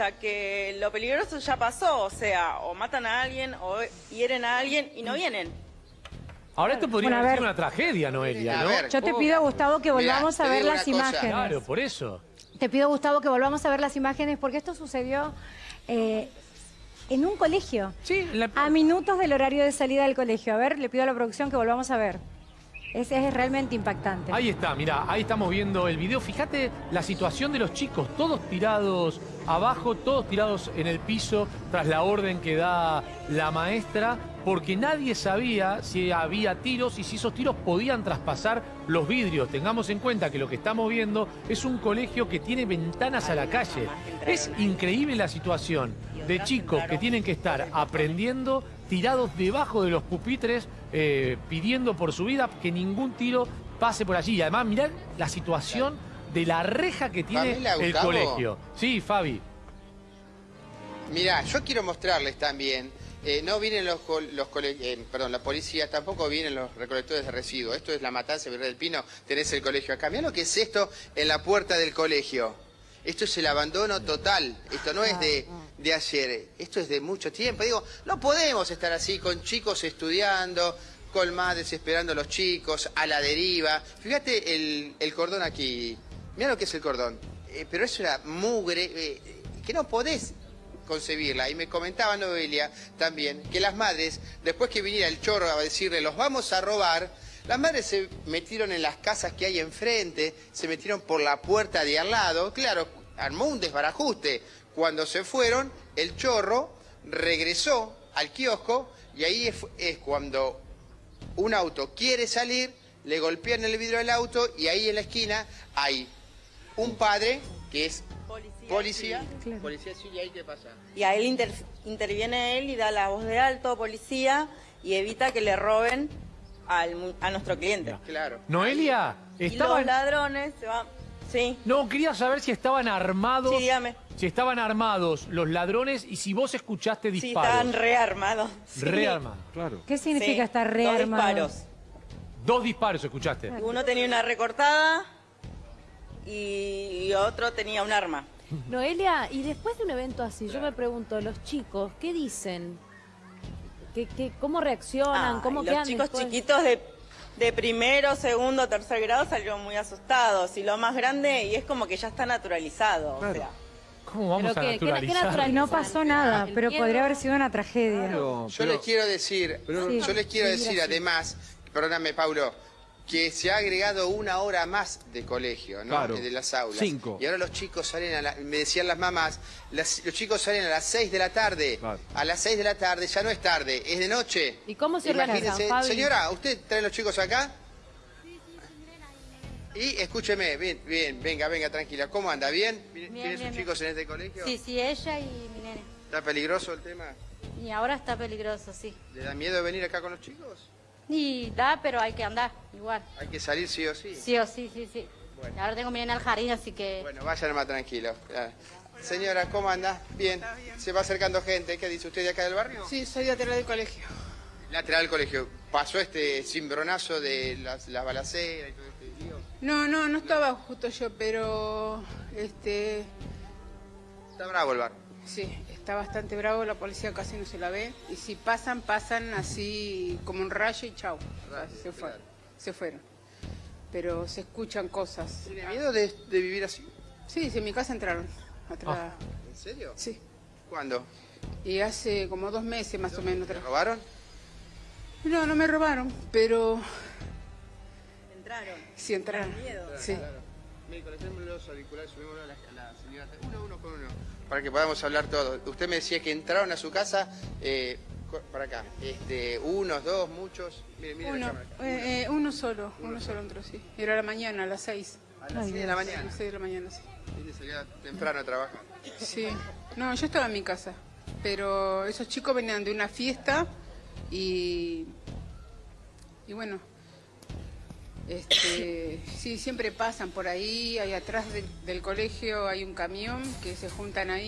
hasta que lo peligroso ya pasó, o sea, o matan a alguien o hieren a alguien y no vienen. Ahora esto podría Bueno, sido una tragedia, Noelia, A ¿no? ver, Yo te ¿cómo? pido, Gustavo, que Mirá, volvamos a ver las cosa. imágenes. Claro, por eso. Te pido, Gustavo, que volvamos a ver las imágenes porque esto sucedió eh, en un colegio. Sí, la- A minutos del horario de salida del colegio. A ver, le pido a la producción que volvamos a ver. Es, es realmente impactante. Ahí está, mira, ahí estamos viendo el video. Fíjate la situación de los chicos, todos tirados abajo, todos tirados en el piso tras la orden que da la maestra, porque nadie sabía si había tiros y si esos tiros podían traspasar los vidrios. Tengamos en cuenta que lo que estamos viendo es un colegio que tiene ventanas a la calle. Es increíble la situación de chicos que tienen que estar aprendiendo tirados debajo de los pupitres, eh, pidiendo por su vida que ningún tiro pase por allí. Y además, mirad la situación de la reja que tiene Pamela, el colegio. Sí, Fabi. Mirá, yo quiero mostrarles también, eh, no vienen los, los eh, perdón, la policía, tampoco vienen los recolectores de residuos. Esto es la matanza de Virrey del Pino, tenés el colegio acá. Mirá lo que es esto en la puerta del colegio. Esto es el abandono total. Esto no es de, de ayer. Esto es de mucho tiempo. Digo, no podemos estar así con chicos estudiando, con madres esperando a los chicos, a la deriva. Fíjate el, el cordón aquí. Mira lo que es el cordón. Eh, pero es una mugre eh, que no podés concebirla. Y me comentaba Noelia también que las madres, después que viniera el chorro a decirle, los vamos a robar, las madres se metieron en las casas que hay enfrente, se metieron por la puerta de al lado, claro, armó un desbarajuste. Cuando se fueron, el chorro regresó al kiosco y ahí es, es cuando un auto quiere salir, le golpean el vidrio del auto y ahí en la esquina hay un padre que es Policía. policía. Claro. Policía, sí, ¿y ahí qué pasa? Y ahí inter- interviene él y da la voz de alto, policía, y evita que le roben al mu- a nuestro cliente. Claro. Noelia, Y los estaban... ladrones se van... Sí, No, quería saber si estaban armados. sí, dígame. Si estaban armados los ladrones y si vos escuchaste Sí, disparos. estaban rearmados. Sí. Rearmados. Claro. ¿Qué significa Sí, estar dos rearmado? disparos. Dos disparos escuchaste. Uno tenía una recortada y, y otro tenía un arma. Noelia, y después de un evento así, yo me pregunto, los chicos, ¿qué dicen? ¿Qué, qué, ¿Cómo reaccionan? Ay, ¿Cómo los quedan chicos después? chiquitos de, de primero, segundo, tercer grado salieron muy asustados. Y lo más grande, y es como que ya está naturalizado. O sea, ¿Cómo vamos Pero a qué- qué- qué naturalizar? natural- Y no pasó nada, El pero miedo. podría haber sido una tragedia. Pero- Yo pero- les quiero decir, pero- yo les quiero Sí, decir además, perdóname Paulo, que se ha agregado una hora más de colegio, ¿no? Claro. De las aulas. Cinco. Y ahora los chicos salen a la, me decían las mamás, las- los chicos salen a las 6 de la tarde. Claro. A las 6 de la tarde ya no es tarde, es de noche. ¿Y cómo se organizan? Señora, ¿usted trae los chicos acá? Y escúcheme, bien, bien, venga, venga, tranquila. ¿Cómo anda? ¿Bien? ¿Vienen Bien, ¿tienen bien, sus bien. chicos en este colegio? Sí, sí, ella y mi nene. ¿Está peligroso el tema? Y ahora está peligroso, sí. ¿Le da miedo venir acá con los chicos? Y da, pero hay que andar, igual. Hay que salir sí o sí. Sí o sí, sí, sí. Bueno. Ahora tengo mi nene al jardín, así que... Bueno, vayan más tranquilos. Ya. Señora, ¿cómo anda? Bien. Se va acercando gente. ¿Qué dice usted de acá del barrio? Sí, soy lateral del colegio. Lateral del colegio. ¿Pasó este cimbronazo de las, la balacera y todo este lío? No, no, no estaba justo yo, pero este Está bravo el bar. sí, está bastante bravo, la policía casi no se la ve. Y si pasan, pasan así como un rayo y chau. Rayo, se fueron. claro. Se fueron. Pero se escuchan cosas. ¿Tiene miedo de, de vivir así? Sí, sí, en mi casa entraron. Atrás. ¿En serio? Sí. ¿Cuándo? Y hace como dos meses más o menos. ¿Te robaron? No, no me robaron, pero entraron. sí entraron. miedo. Sí. Los auriculares, subimos a la, a la señora. Uno, uno con uno. Para que podamos hablar todos. Usted me decía que entraron a su casa, eh, para acá. Este, unos, dos, muchos. Mire, mire Uno, eh, eh, uno solo, uno solo entró, sí. Era a la mañana, a las seis. A las 6 de la A mañana. las seis de la mañana, sí. Salir temprano a trabajar. Sí, no, yo estaba en mi casa, pero esos chicos venían de una fiesta y, y bueno, este, sí, siempre pasan por ahí, ahí atrás del- del colegio hay un camión que se juntan ahí.